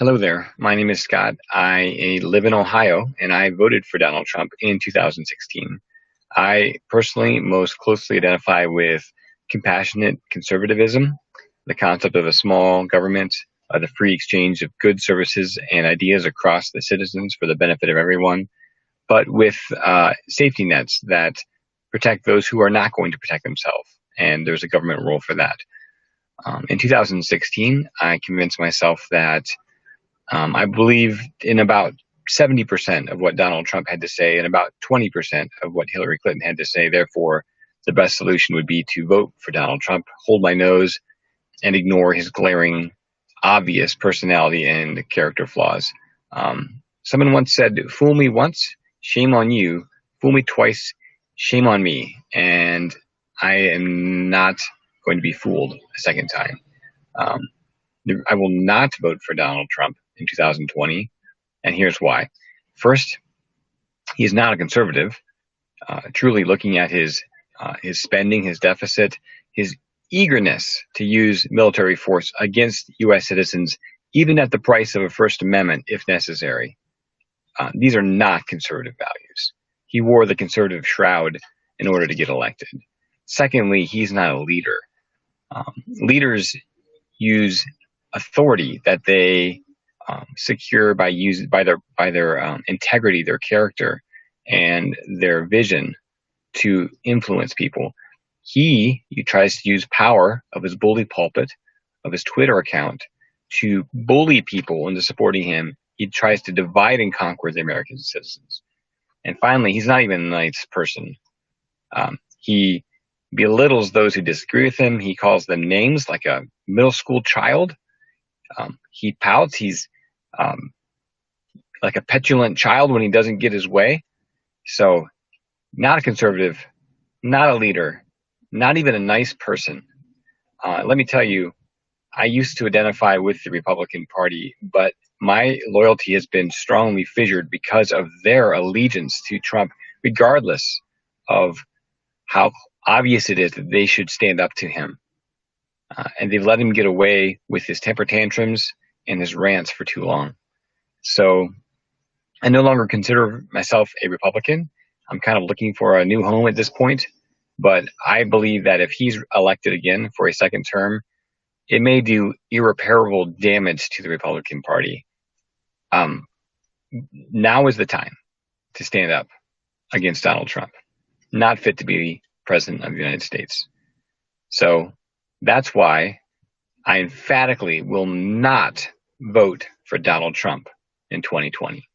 Hello there. My name is Scott. I live in Ohio and I voted for Donald Trump in 2016. I personally most closely identify with compassionate conservatism, the concept of a small government, uh, the free exchange of goods, services, and ideas across the citizens for the benefit of everyone, but with uh, safety nets that protect those who are not going to protect themselves. And there's a government role for that. Um, in 2016, I convinced myself that um, I believe in about 70% of what Donald Trump had to say and about 20% of what Hillary Clinton had to say. Therefore, the best solution would be to vote for Donald Trump, hold my nose, and ignore his glaring, obvious personality and character flaws. Um, someone once said, Fool me once, shame on you. Fool me twice, shame on me. And I am not going to be fooled a second time. Um, I will not vote for Donald Trump in 2020, and here's why. First, he's not a conservative. Uh, truly looking at his uh, his spending, his deficit, his eagerness to use military force against U.S. citizens, even at the price of a First Amendment, if necessary. Uh, these are not conservative values. He wore the conservative shroud in order to get elected. Secondly, he's not a leader. Um, leaders use authority that they um, secure by use by their by their um, integrity, their character, and their vision to influence people. He, he tries to use power of his bully pulpit, of his Twitter account, to bully people into supporting him. He tries to divide and conquer the American citizens. And finally, he's not even a nice person. Um, he belittles those who disagree with him. He calls them names like a middle school child. Um, he pouts. He's um, like a petulant child when he doesn't get his way. So, not a conservative, not a leader, not even a nice person. Uh, let me tell you, I used to identify with the Republican Party, but my loyalty has been strongly fissured because of their allegiance to Trump, regardless of how obvious it is that they should stand up to him. Uh, and they've let him get away with his temper tantrums and his rants for too long. So I no longer consider myself a Republican. I'm kind of looking for a new home at this point. But I believe that if he's elected again for a second term, it may do irreparable damage to the Republican Party. Um, now is the time to stand up against Donald Trump, not fit to be president of the United States. So that's why I emphatically will not vote for Donald Trump in 2020.